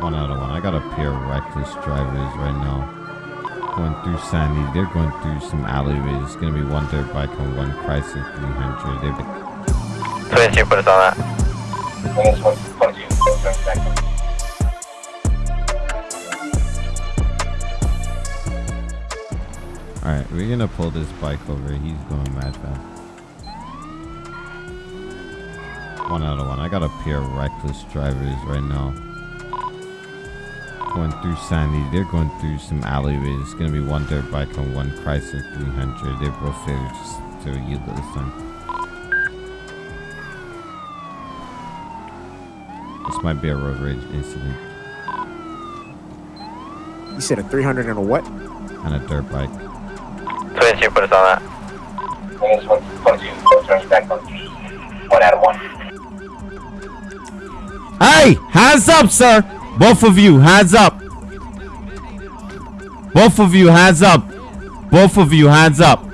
One out of one. I got a pair of reckless drivers right now. Going through Sandy. They're going through some alleyways. It's gonna be one dirt bike and one Chrysler 300. They've been 22, put us on that. Alright, we're gonna pull this bike over. He's going mad fast. One out of one. I got a pair of reckless drivers right now. Going through Sandy. They're going through some alleyways. It's gonna be one dirt bike and one Chrysler 300. They're both failed just to yield this time. This might be a road rage incident You said a 300 and a what? and a dirt bike. 22, put us on that. One out of one. Hey, hands up, sir. Both of you, hands up. Both of you, hands up. Both of you, hands up.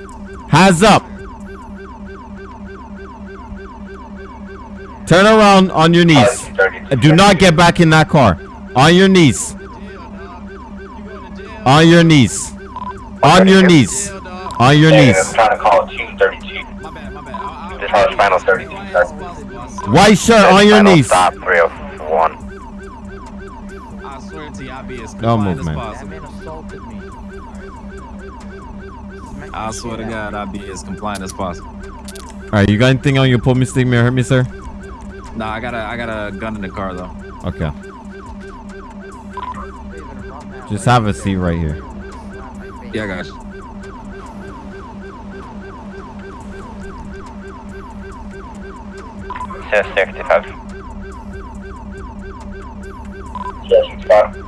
Hands up. Turn around on your knees. Do not get back in that car. On your knees. On your knees. On your knees. On your I'm knees. trying to call team 32. This final 32, sir. White shirt on your Final knees. Stop 301. I swear to you, I'll be as No compliant as possible. I swear to God, I'll be as compliant as possible. Alright, you got anything on your pull me stick me or hurt me, sir? Nah, I got a, I got a gun in the car though. Okay. Just have a seat right here. Yeah, I got you. Says 65. Yes, spot.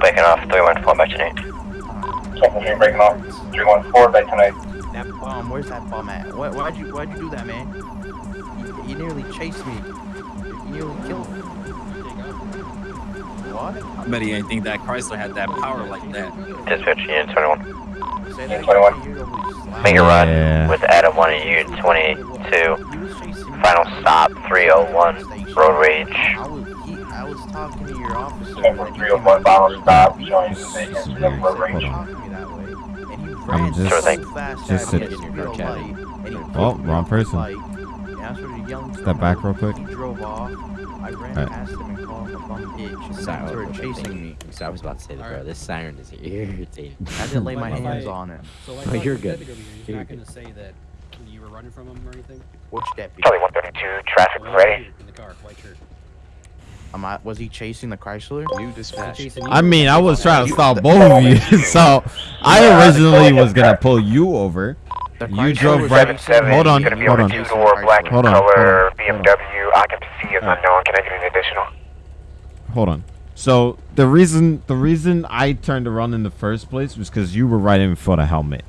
Breaking off 314 by tonight. Second street breaking off. 314 by tonight. That bum, where's that bomb at? What, why'd you why'd you do that, man? You, you nearly chased me. You nearly killed me. What? I bet he ain't think that Chrysler had that power like that. Dispatch, Unit 21. Say that 21. again, you always Make a run Yeah. with Adam 1 and Unit 22. You was chasing me. Final stop 301. Road rage. I was, he, I was talking to your officer. Second and he 301 final stop. Showing the is vacant number Hold range. on. talking to me that way. And you I'm just- so Sure fast just at sit- in your light, and he Oh, wrong person. bike, And I started yelling. for Step back real quick. He drove off. I ran Alright. past him and called him a bum bitch. And then he Sorry, started chasing me. So I was about to say that, bro. This siren is irritating. I didn't lay my hands on it. So like, Oh, like you're good. deputy over You're not good. gonna say that you were running from him or anything. Which deputy? Charlie 132, traffic Well, ready. In the car, white shirt. Am I, was he chasing the Chrysler? New dispatch. I mean, I was trying to stop both of you, so I originally was gonna pull you over. You drove was right- chasing Seven, me. Hold on, hold on on. a two-door black Hold on, hold on. BMW. Occupancy is unknown. Can I get an additional? Hold on. So the reason the reason I turned around in the first place was because you were right in front of helmet,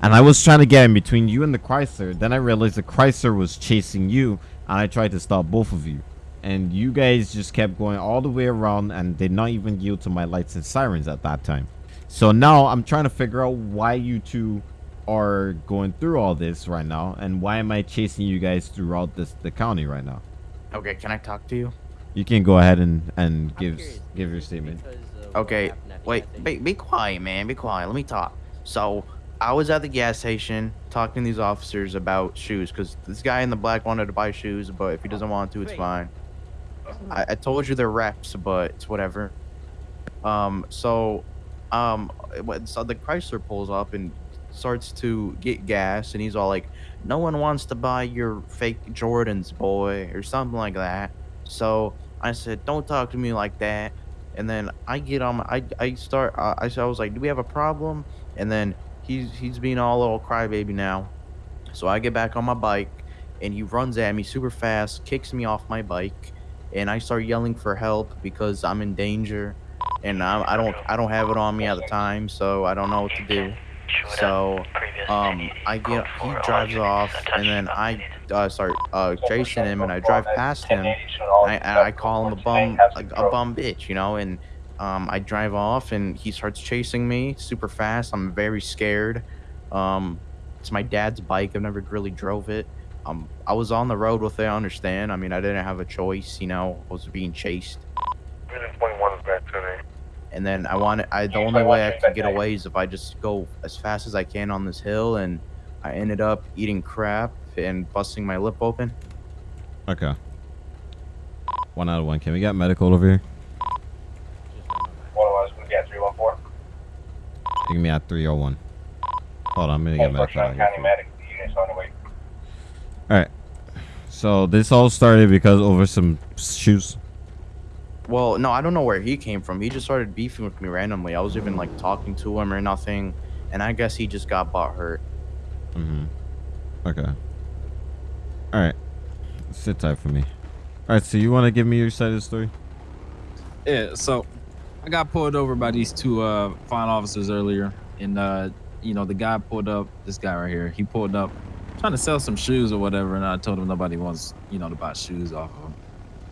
and I was trying to get in between you and the Chrysler. Then I realized the Chrysler was chasing you, and I tried to stop both of you, and you guys just kept going all the way around and did not even yield to my lights and sirens at that time. So now I'm trying to figure out why you two are going through all this right now, and why am I chasing you guys throughout this the county right now? Okay, can I talk to you? You can go ahead and and give give your statement. Okay, wait, be, be quiet, man. Be quiet. Let me talk. So, I was at the gas station talking to these officers about shoes because this guy in the black wanted to buy shoes, but if he doesn't want to, it's fine. I, I told you they're reps, but it's whatever. Um, so, um, so the Chrysler pulls up and starts to get gas, and he's all like, "No one wants to buy your fake Jordans, boy," or something like that. So I said, "Don't talk to me like that." And then I get on, my, I I start, uh, I I was like, "Do we have a problem?" And then he's he's being all little crybaby now. So I get back on my bike, and he runs at me super fast, kicks me off my bike, and I start yelling for help because I'm in danger, and I, I don't I don't have it on me at the time, so I don't know what to do. So um, I get he drives off, and then I uh, start uh, chasing him, and I drive past him. I, I call him a bum, a, a bum bitch, you know, and um, I drive off, and he starts chasing me super fast. I'm very scared. Um, it's my dad's bike. I've never really drove it. Um, I was on the road with it. I understand. I mean, I didn't have a choice. You know, I was being chased. Point one back to. And then I wanted, I the only way I can get away is if I just go as fast as I can on this hill, and I ended up eating crap and busting my lip open. Okay. One out of one. Can we get medical over here? One of us, we got three one four. Give me at 301. Hold on, I'm gonna get medical. out County here for you. medic, the unit's on the way. Alright. So this all started because over some shoes. Well, no, I don't know where he came from. He just started beefing with me randomly. I was even like talking to him or nothing, and I guess he just got bought hurt. Mm-hmm. Okay. Alright. Sit tight for me. Alright, so you want to give me your side of the story? Yeah, so I got pulled over by these two uh fine officers earlier, and uh, you know, the guy pulled up. This guy right here, he pulled up, trying to sell some shoes or whatever, and I told him nobody wants, you know, to buy shoes off of him.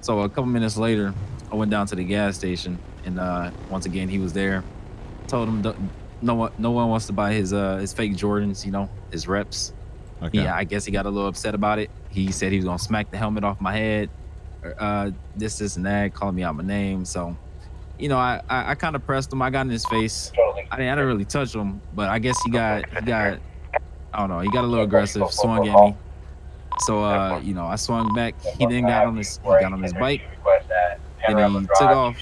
So a couple minutes later, I went down to the gas station, and uh, once again he was there. Told him no one, no one wants to buy his uh his fake Jordans, you know, his reps. Okay. Yeah, I guess he got a little upset about it. He said he was gonna smack the helmet off my head, or, uh, this, this, and that, calling me out my name. So, you know, I, I, I kind of pressed him. I got in his face. I didn't, I didn't really touch him, but I guess he got, he got, I don't know, he got a little aggressive, swung at me. So, uh, you know, I swung back. He then got on his, he got on his bike. And he took off.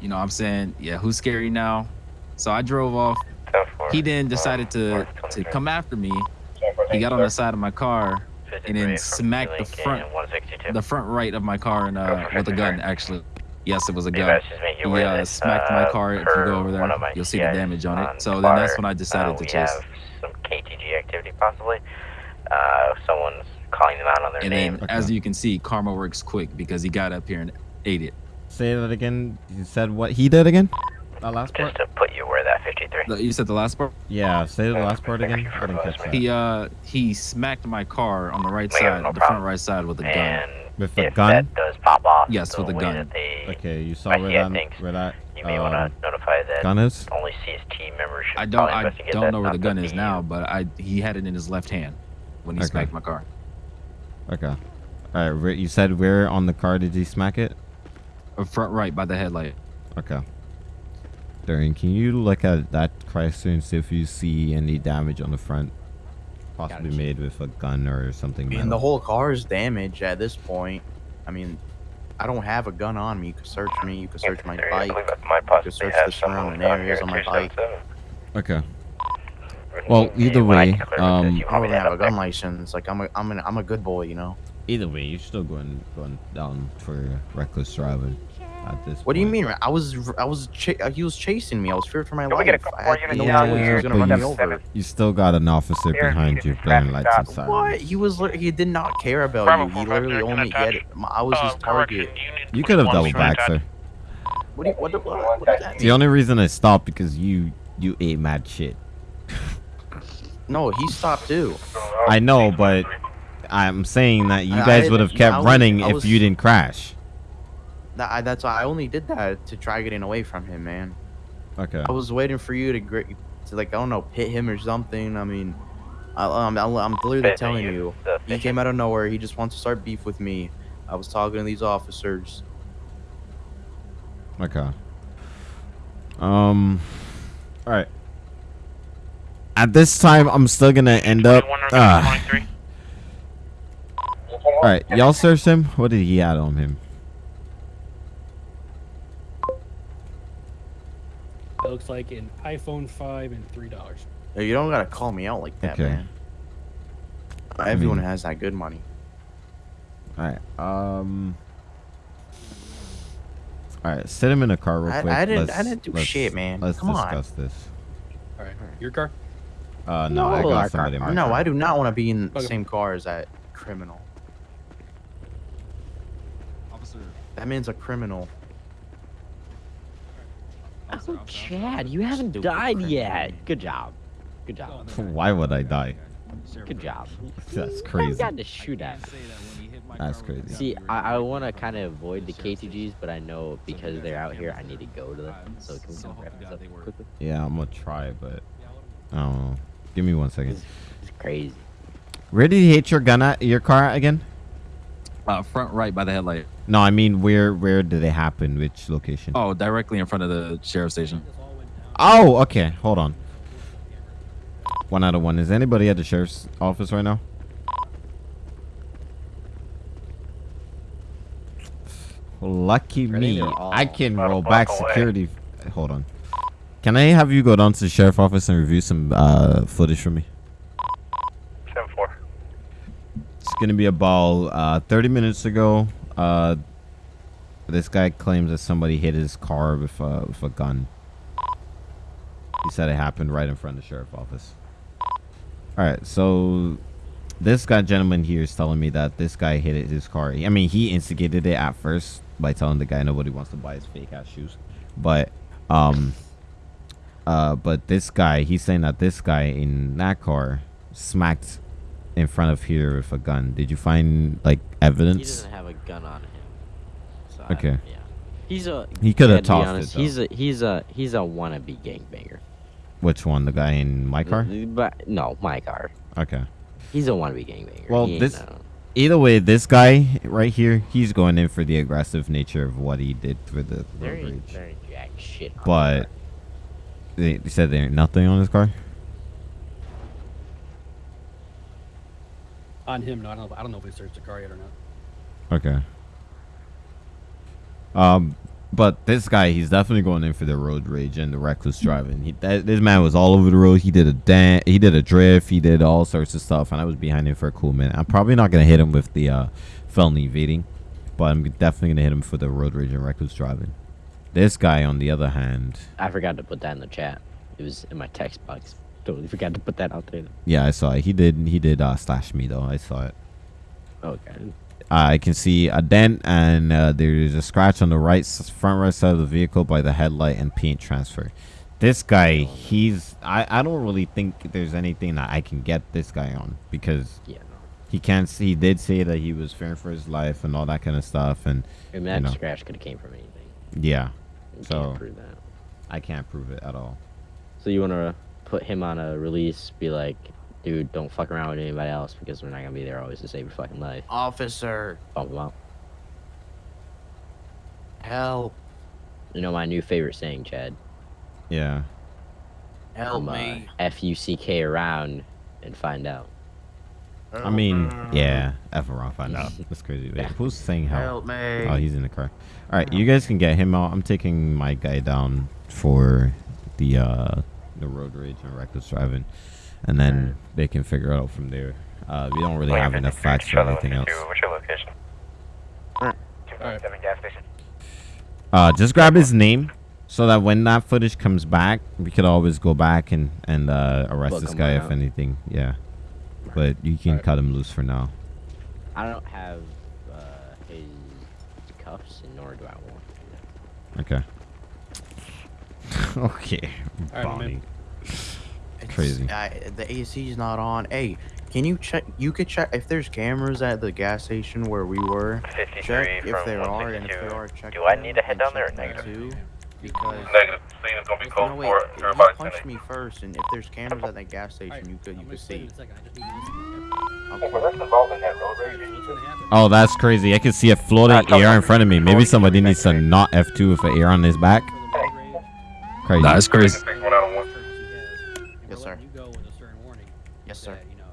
You know, I'm saying, yeah, who's scary now? So I drove off. He then decided to to come after me. He got on the side of my car and then smacked the front the front right of my car and uh with a gun actually. Yes, it was a gun. He uh, smacked my car. If you go over there, you'll see the damage on it. So then that's when I decided to chase. Some KTG activity possibly. Uh, someone's calling them out on their And name. then, as you can see, karma works quick because he got up here and ate it. Say that again. You said what he did again? That last part? Just to put you where that 53. The- You said the last part. Yeah, say the last part again. I didn't catch that. He uh he smacked my car on the right Yeah, side, no the problem. front right side with a gun. And With a if gun? that does pop off, Yes, with a way gun. they, Okay, you saw where see, I that think where that you may um, want to notify that gun is? only CST members should I don't I don't know where the gun is DU. now, but I he had it in his left hand when he Okay. smacked my car. Okay. All right. where- You said where on the car did he smack it? Uh, front right by the headlight. Okay. Darian, can you look at that Chrysler and see if you see any damage on the front, possibly Gotcha. made with a gun or something? I mean, metal? the whole car is damaged at this point. I mean, I don't have a gun on me. You can search me. You can search my bike. I believe You possibly can search the surrounding areas on my bike. Okay. Well, either way, um, I want don't have a gun license. Like I'm a, I'm an, I'm a good boy, you know. Either way, you're still going going down for reckless driving at this. What do you mean? I was, I was, ch- uh, he was chasing me. I was feared for my Can we life. get a couple I more had units no down choice. He was gonna run you me over. You still got an officer Here, behind you you, can blaring track lights and sirens. What? He was, he did not care about Bravo you. He literally only attach. had, I was his Uh, target. You could have 21 double back, sir. What, do you, what, the- what, what that The mean? only reason I stopped because you you ate mad shit. No, he stopped too. I know, but I'm saying that you guys would have I kept running I if you didn't crash. That, I, that's why I only did that to try getting away from him, man. Okay. I was waiting for you to, gr- to like, I don't know, pit him or something. I mean, I, I'm, I'm, I'm literally Fifth, telling you- you. He came out of nowhere. He just wants to start beef with me. I was talking to these officers. Okay. Um. All right. At this time, I'm still gonna end up. 21 or. 23. All right, y'all searched him. What did he add on him? Looks like an iPhone 5 and $3. Hey, You don't gotta call me out like that, Okay. man. Everyone mean- has that good money. All right. Um. All right, sit him in a car real quick. I didn't- Let's- I didn't do let's- shit, man. Let's Come on. discuss this. All right. Your car? Uh, no, I got our somebody in my No, car. I do not want to be in the Okay. same car as that criminal. Officer, That man's a criminal. Oh, Chad, you haven't died yet. Good job. Good job. Why would I die? Good job. That's crazy. got to shoot at. That's crazy. See, I, I want to kind of avoid the KTGs, but I know because they're out here, I need to go to them. So can we come wrap this up quickly? Yeah, I'm gonna try, but I don't know. Give me one second. It's crazy. Where did he hit your gun at? Your car at again? Uh, front right by the headlight. No, I mean where where did they happen? Which location? Oh, directly in front of the sheriff station. Oh, okay. Hold on. One out of one. Is anybody at the sheriff's office right now? Lucky think me. I can about a roll back away. security. Hold on. Can I have you go down to the sheriff office and review some uh, footage for me? 10 4. It's gonna be about uh, 30 minutes ago. Uh, this guy claims that somebody hit his car with a, with a gun. He said it happened right in front of the sheriff office. All right, so this guy gentleman here is telling me that this guy hit his car. I mean, he instigated it at first by telling the guy nobody wants to buy his fake ass shoes, but um, uh, but this guy, he's saying that this guy in that car smacked in front of here with a gun. Did you find like evidence? He doesn't have a gun on him. So Okay. yeah. He's a. He to be tossed it, though. He's a he's a he's a wannabe gangbanger. Which one? The guy in my car? But no, my car. Okay. He's a wannabe gangbanger. Well, He this- no- Either way, this guy right here, he's going in for the aggressive nature of what he did for the there road ain't, rage. there ain't jack shit. But my car. they, they said there ain't nothing on his car. On him, no, I don't know. I don't know if he searched the car yet or not. Okay. Um, but this guy, he's definitely going in for the road rage and the reckless driving. He, that, this man was all over the road. He did a dan- he did a drift, he did all sorts of stuff, and I was behind him for a cool minute. I'm probably not gonna hit him with the uh, felony evading, but I'm definitely gonna hit him for the road rage and reckless driving. This guy, on the other hand, I forgot to put that in the chat. It was in my text box. Totally forgot to put that out there. yeah, I saw it. He did he did uh, slash me though. I saw it. Okay. I can see a dent and uh, there's a scratch on the right front right side of the vehicle by the headlight and paint transfer. This guy, he's I, I don't really think there's anything that I can get this guy on because Yeah. No. he can't see. He did say that he was fearing for his life and all that kind of stuff, and mean, that know. scratch could have came from anything. yeah, You So- can't prove that. I can't prove it at all. So you want to put him on a release? Be like, dude, don't fuck around with anybody else because we're not gonna be there always to save your fucking life. Officer, Bump him out. help, You know my new favorite saying, Chad. Yeah, help From, uh, me. F U C K around and find out. I mean, yeah, F around find out. That's crazy. Wait, who's saying help? Help me. Oh, he's in the car. All right, you guys can get him out. I'm taking my guy down for the uh the road rage and reckless driving, and then they can figure it out from there. Uh, we don't really Wing have enough facts for anything else. What's your location? Alright. 247 gas station. Uh, just grab his name so that when that footage comes back, we could always go back and and uh, arrest Book this guy if out. anything. Yeah, but you can Alright. cut him loose for now. I don't have uh, his cuffs, and nor do I want. Okay. okay. Alright, Bonnie. It's- Crazy. I, the AC's not on. Hey, can you check? You could check if there's cameras at the gas station where we were. 53 Check if there are, and if there are, check. Do I need to head down there or check negative? Too, because Negative. Scene is gonna be if, closed no, wait, for you everybody punched me first, and if there's cameras at that gas station, Alright, you could you could see. in a second. I just need to listen, Oh, that's involved in that road okay? rage. What's gonna happen? Oh, that's crazy. I can see a floating AR in front of me. Maybe somebody needs to not F2 with an AR on his back. Certain he has, and Yes, sir. You go with a certain warning. Yes, sir. That, you know,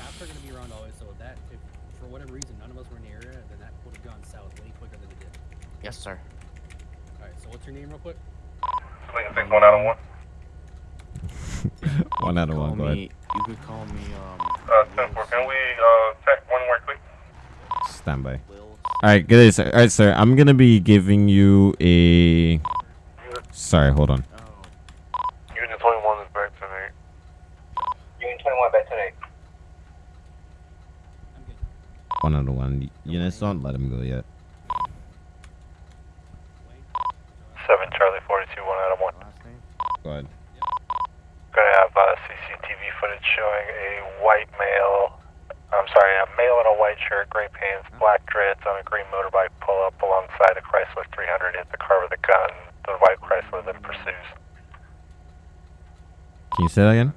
cops are gonna be around always, so that if for whatever reason none of us were in the area, then that would have gone south way quicker than it did. Yes, sir. All right, so what's your name, real quick? Swing fix one out of one. one out of one. Go ahead. me. You could call me. Um. Uh, 10 4. Can we, uh, check one more quick? Stand by. All right, good. day, sir. All right, sir. I'm gonna be giving you a. Sorry, hold on. Oh. Unit 21 is back tonight. Unit 21 back tonight. I'm good. One out of one. Eunice, don't let him go yet. 7 Charlie 42, 1 out of 1. Last name. Go ahead. Gonna have uh, CCTV footage showing a white male, I'm sorry, a male in a white shirt, gray pants, black dreads on a green motorbike pull up alongside a Chrysler 300, hit the car with a gun. The white Chrysler then pursues. Can you say that again?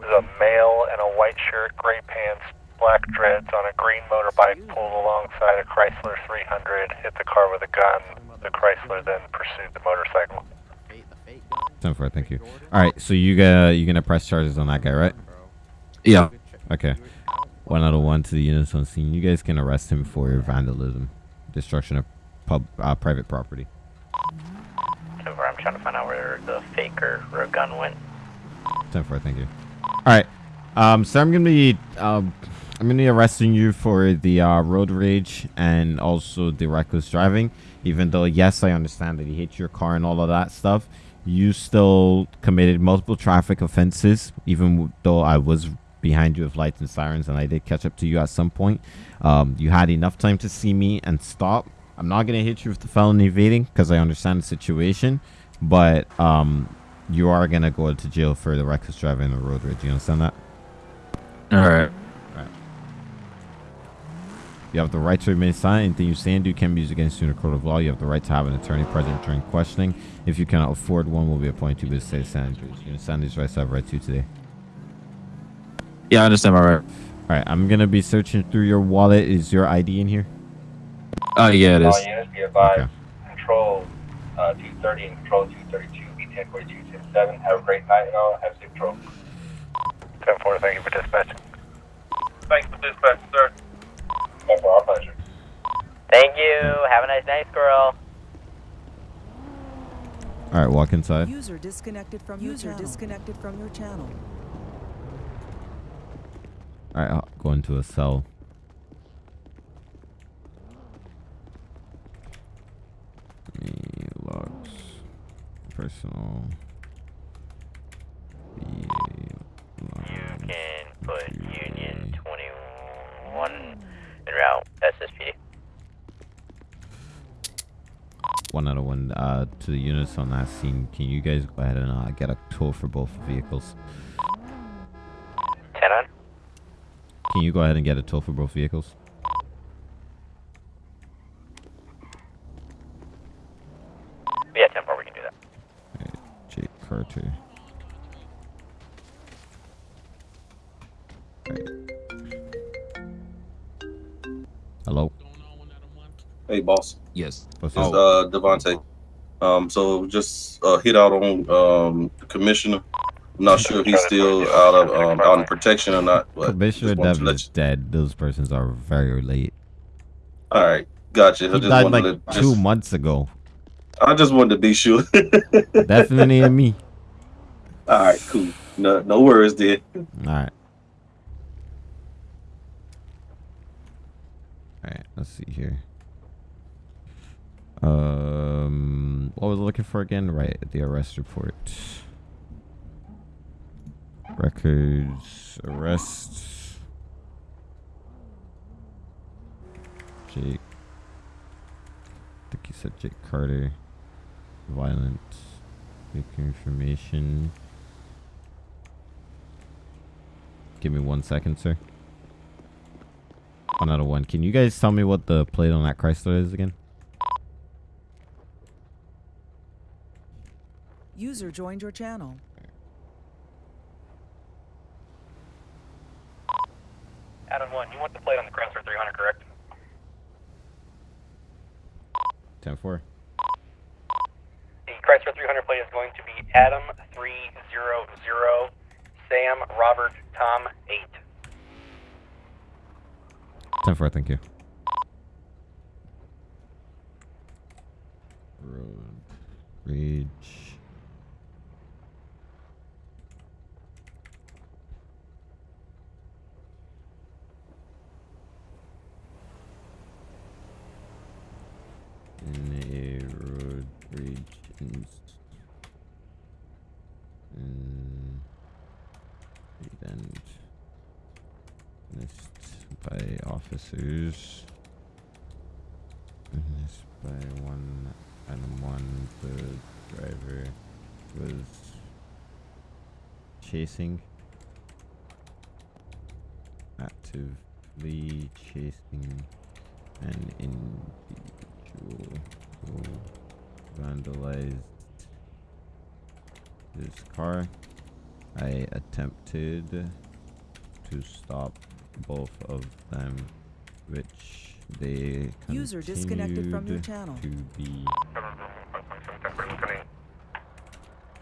There's a male in a white shirt, gray pants, black dreads on a green motorbike pulled alongside a Chrysler 300, hit the car with a gun. The Chrysler then pursued the motorcycle. Ten four, thank you. All right, so you got you gonna press charges on that guy, right? Yeah. Okay. One out of one to the units on scene. You guys can arrest him for your vandalism, destruction of pub uh, private property. Over, I'm trying to find out where the faker or gun went. Ten four, thank you. All right. Um, so I'm gonna be um, I'm gonna be arresting you for the uh, road rage and also the reckless driving. Even though yes, I understand that he hit your car and all of that stuff, you still committed multiple traffic offenses. Even though I was behind you with lights and sirens and I did catch up to you at some point, um, you had enough time to see me and stop. I'm not gonna hit you with the felony evading because I understand the situation, but um, you are gonna go to jail for the reckless driving and the road rage. You understand that? All right. You have the right to remain silent. Anything you say and do can be used against you in a court of law. You have the right to have an attorney present during questioning. If you cannot afford one, we will be appointed to by the state of San Andreas. You understand these rights I have right to today. Yeah, I understand my right. All right, I'm gonna be searching through your wallet. Is your ID in here? Oh yeah, it is. All units be advised. Okay. Control uh, 230 and Control 232, B10 4267. Have a great night, y'all. Have safe patrol. 10-4, thank you for dispatching. Thanks for dispatch, sir. Thank our pleasure. Thank you. Have a nice night, squirrel. All right, walk inside. User disconnected from User disconnected from your channel. All right, I'll go into a cell. Personal. You can put Union 21 en route. SSPD. One out of one uh, to the units on that scene. Can you guys go ahead and uh, get a tow for both vehicles? 10 on. Can you go ahead and get a tow for both vehicles? Yeah, 10 4, we can do that. Jake Carter. Alright. Hello. Hey, boss. Yes. What's It's up? uh Devontae. Um, so just uh, hit out on um the commissioner. I'm not sure if he's still out of um out in protection or not. But Commissioner just Devin is dead. Those persons are very late. All right, gotcha. I just died like to two just, months ago. I just wanted to be sure. Definitely me. All right, cool. No, no worries, then. All right. All right. Let's see here. Um, what was I looking for again? Right, the arrest report. Records, arrests. Jake. I think you said Jake Carter. Violent. Vehicle information. Give me one second, sir. One out of one. Can you guys tell me what the plate on that Chrysler is again? User joined your channel. Adam 1, you want the plate on the Chrysler 300, correct? 10 4. The Chrysler 300 plate is going to be Adam 300 Sam Robert Tom 8. 10 4, thank you. Road rage. In a road rage inst- in incident witnessed by officers. Witnessed by one and one, the driver was chasing, actively chasing an individual who vandalized his car. I attempted to stop both of them, which they User disconnected from your channel. to be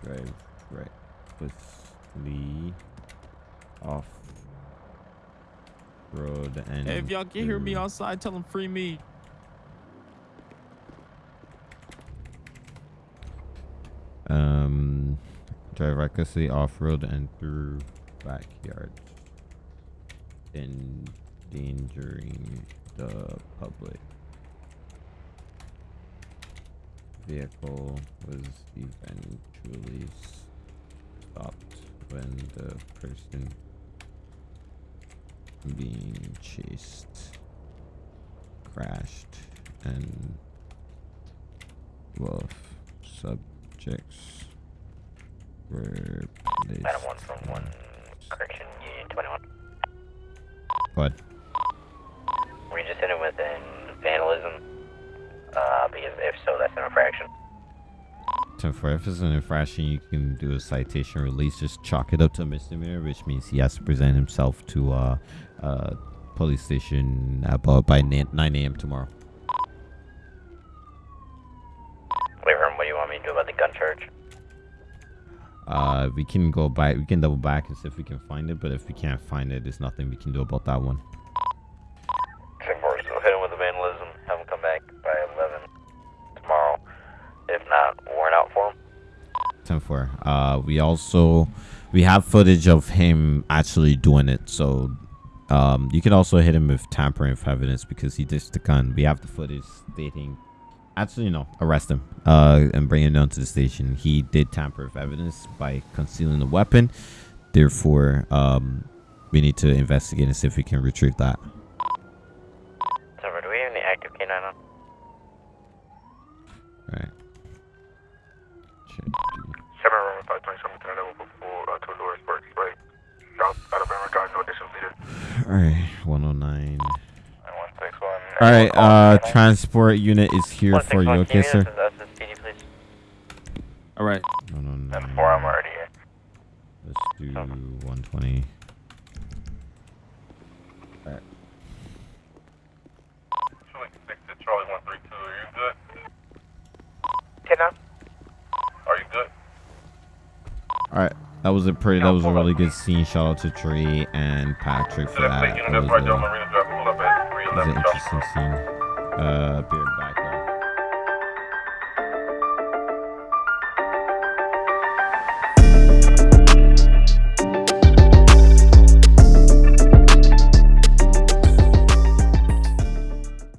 drive recklessly off road and Hey, if y'all can hear me outside, tell them free me. um drive recklessly off road and through backyards endangering the public vehicle was eventually stopped when the person being chased crashed and both subjects were placed 1 from 1, correction, Union 21. But Were you just hitting with an vandalism? Uh, because if so, that's an infraction. So for if it's an infraction, you can do a citation release. Just chalk it up to a misdemeanor, which means he has to present himself to uh, uh, police station about by 9 a.m. tomorrow. Wait, Herm, what do you want me to do about the gun charge? Uh, we can go back. We can double back and see if we can find it. But if we can't find it, there's nothing we can do about that one. 10 4, so hit him with the vandalism, have him come back by 11 tomorrow. If not, warrant out for him. 10 4. Uh, we also we have footage of him actually doing it. So um, you can also hit him with tampering of evidence because he ditched the gun. We have the footage stating actually no arrest him uh, and bring him down to the station. He did tamper with evidence by concealing the weapon. Therefore, um, we need to investigate and see if we can retrieve that. 10 4, do we have any active K9 on? Right. Should be. 7 Roman 527 to level before uh, two doors, Burke Spray. South Alabama Drive, no addition needed. All right, 109. 161. All right, uh, transport unit is here for you, okay, sir? All right. 109. 4, I'm already here. Let's do 120. Alright. Charlie 132, are you good? 10 now? Are you good? Alright. That was a pretty, that was a really good scene. Shout out to Tree and Patrick for that. That a, an interesting scene. Uh,